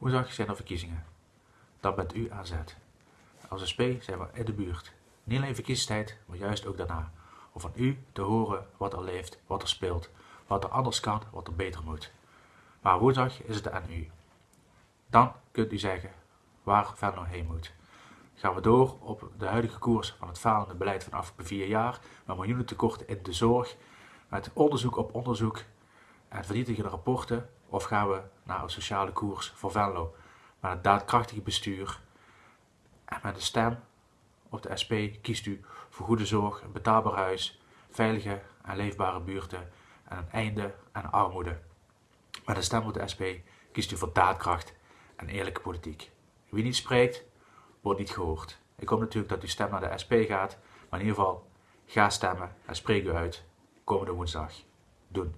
Woensdag zijn er verkiezingen. Dan bent u aan zet. Als SP zijn we in de buurt. Niet alleen verkiezingstijd, maar juist ook daarna. Om van u te horen wat er leeft, wat er speelt, wat er anders kan, wat er beter moet. Maar woensdag is het aan u. Dan kunt u zeggen waar Venlo heen moet. Gaan we door op de huidige koers van het falende beleid van afgelopen vier jaar, met miljoenen tekorten in de zorg, met onderzoek op onderzoek en vernietigende rapporten, of gaan we naar een sociale koers voor Venlo, met een daadkrachtig bestuur en met een stem op de SP kiest u voor goede zorg, een betaalbaar huis, veilige en leefbare buurten en een einde aan armoede. Met een stem op de SP kiest u voor daadkracht en eerlijke politiek. Wie niet spreekt, wordt niet gehoord. Ik hoop natuurlijk dat uw stem naar de SP gaat, maar in ieder geval, ga stemmen en spreek u uit komende woensdag. Doen.